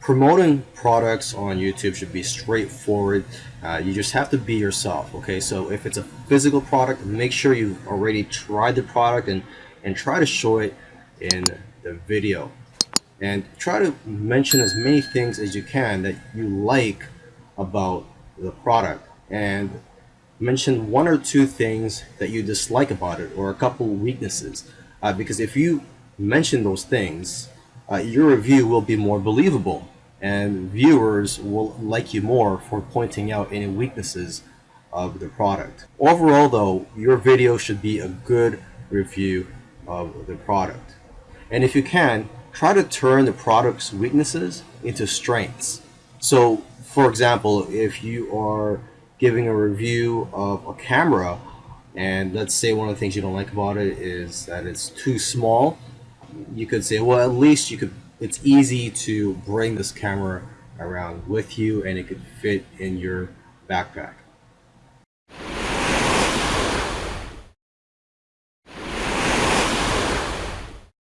promoting products on YouTube should be straightforward. Uh, you just have to be yourself. Okay, so if it's a physical product, make sure you've already tried the product and and try to show it in the video. And try to mention as many things as you can that you like about the product and mention one or two things that you dislike about it or a couple weaknesses uh, because if you mention those things uh, your review will be more believable and viewers will like you more for pointing out any weaknesses of the product. Overall though, your video should be a good review of the product. And if you can, try to turn the product's weaknesses into strengths. So for example, if you are giving a review of a camera and let's say one of the things you don't like about it is that it's too small, you could say, well, at least you could it's easy to bring this camera around with you and it could fit in your backpack.